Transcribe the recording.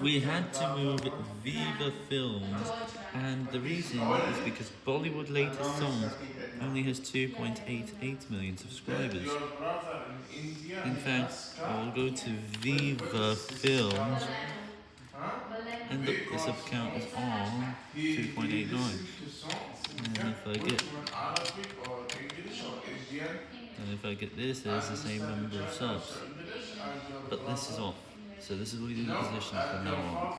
We had to move Viva Films, and the reason is because Bollywood latest songs only has 2.88 million subscribers. In fact, I'll go to Viva Films, and look, the sub count is on 2.89. And if I get, and if I get this, there's the same number of subs. But this is off, so this is do the position from now on.